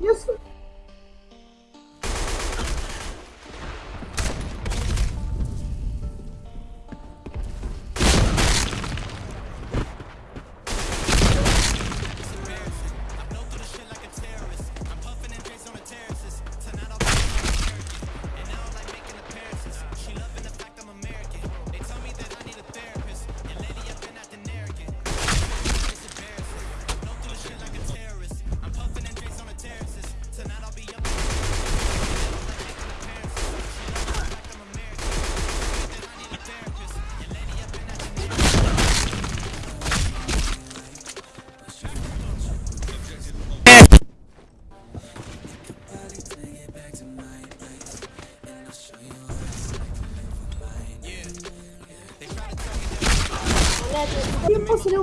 Isso. Io posso le ho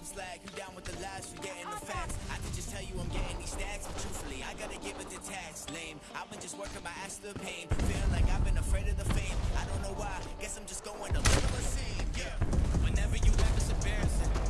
some slack. You down with the lies, you getting the facts. I could just tell you I'm getting these stacks, but truthfully, I gotta give it the tax. Lame, I've been just working my ass to the pain. Like I've been afraid of the fame. I don't know why, guess I'm just going a little insane, yeah. Whenever you have it's embarrassing.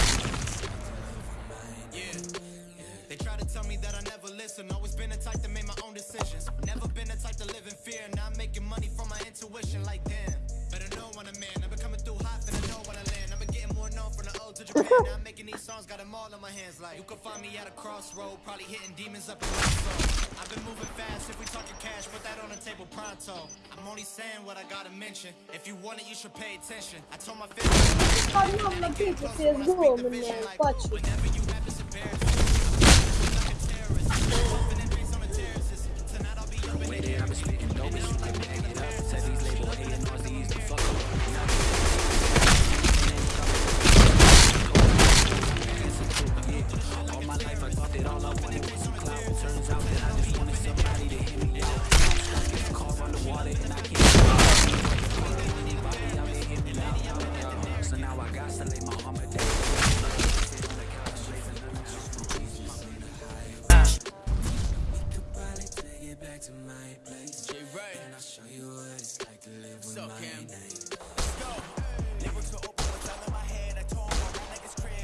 Yeah. They try to tell me that I never listen. Always been the type to make my own decisions. Never been the type to live in fear. Now I'm making money from my intuition. Like them. better know when I'm in. I've been coming through hot, and I know when I land. I've been getting more known from the old to Japan. now I'm making these songs, got them all in my hands. Like you can find me at a crossroad, probably hitting demons up in my soul. I've been moving fast. If we talking cash, put that on the table pronto. I'm only saying what I gotta mention. If you want it, you should pay attention. I told my family. Whenever you ass.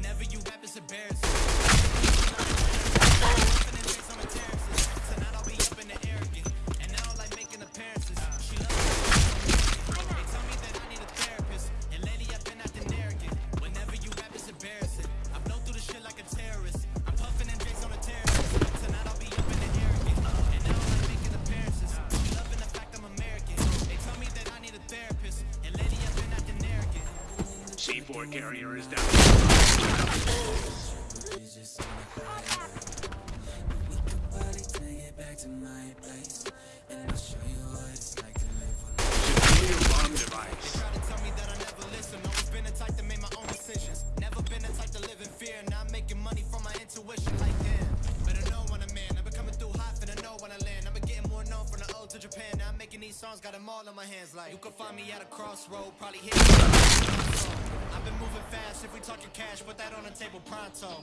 Whenever you rap, it's embarrassing. C4 carrier is down. Oh, yeah. got them all in my hands like You can find me at a crossroad, probably hit I've been moving fast if we talking cash, put that on the table pronto.